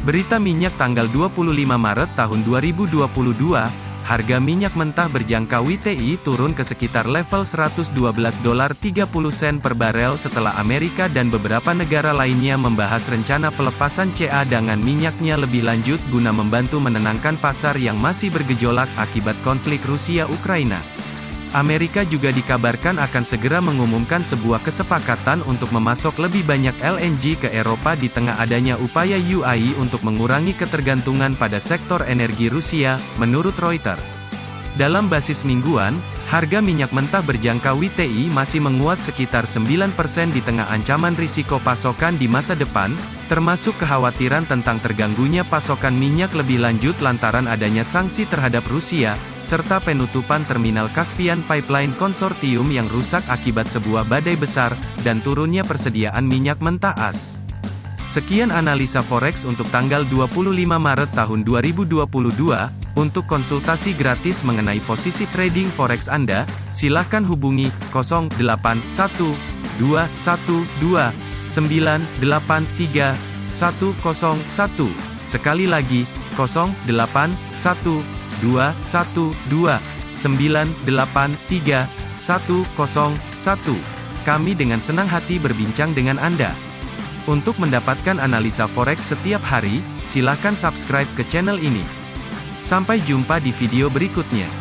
Berita minyak tanggal 25 Maret tahun 2022, harga minyak mentah berjangka WTI turun ke sekitar level 112 dolar 30 sen per barel setelah Amerika dan beberapa negara lainnya membahas rencana pelepasan cadangan minyaknya lebih lanjut guna membantu menenangkan pasar yang masih bergejolak akibat konflik Rusia-Ukraina. Amerika juga dikabarkan akan segera mengumumkan sebuah kesepakatan untuk memasok lebih banyak LNG ke Eropa di tengah adanya upaya UAE untuk mengurangi ketergantungan pada sektor energi Rusia, menurut Reuters. Dalam basis mingguan, harga minyak mentah berjangka WTI masih menguat sekitar 9% di tengah ancaman risiko pasokan di masa depan, termasuk kekhawatiran tentang terganggunya pasokan minyak lebih lanjut lantaran adanya sanksi terhadap Rusia, serta penutupan terminal Caspian Pipeline Konsortium yang rusak akibat sebuah badai besar, dan turunnya persediaan minyak mentah as. Sekian analisa forex untuk tanggal 25 Maret tahun 2022. Untuk konsultasi gratis mengenai posisi trading forex Anda, silakan hubungi 081212983101. Sekali lagi, 081 kami dengan senang hati berbincang dengan Anda. Untuk mendapatkan analisa forex setiap hari, silakan subscribe ke channel ini. Sampai jumpa di video berikutnya.